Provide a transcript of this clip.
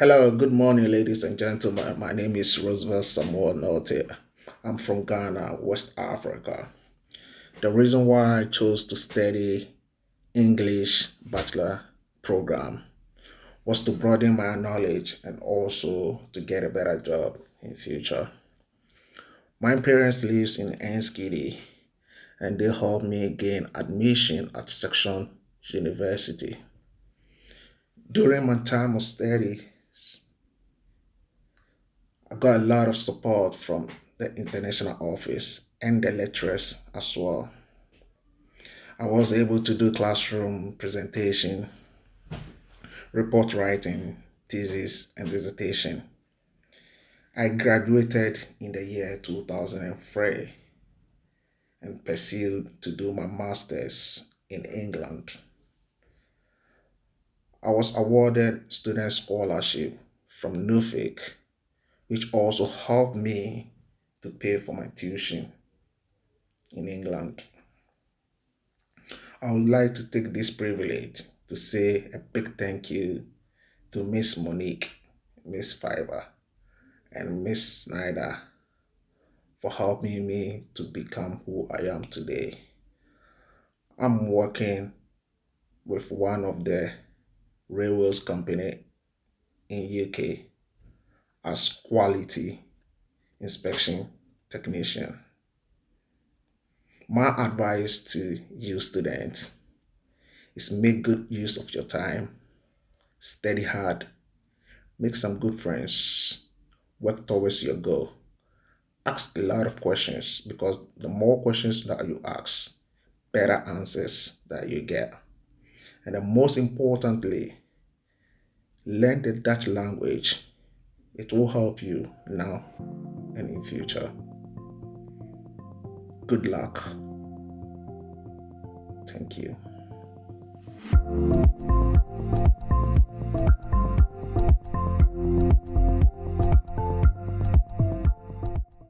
Hello, good morning, ladies and gentlemen. My name is Roosevelt Samuel Note. I'm from Ghana, West Africa. The reason why I chose to study English Bachelor program was to broaden my knowledge and also to get a better job in future. My parents lives in Enschede and they helped me gain admission at Saxion University. During my time of study, I got a lot of support from the international office and the lecturers as well. I was able to do classroom presentation, report writing, thesis, and dissertation. I graduated in the year 2003 and pursued to do my master's in England. I was awarded student scholarship from Nuffic which also helped me to pay for my tuition in England. I would like to take this privilege to say a big thank you to Miss Monique, Miss Fiber, and Miss Snyder for helping me to become who I am today. I'm working with one of the railways company in UK as quality inspection technician. My advice to you students is make good use of your time, study hard, make some good friends, work towards your goal. Ask a lot of questions because the more questions that you ask, better answers that you get. And the most importantly, learn the Dutch language it will help you now and in future. Good luck. Thank you.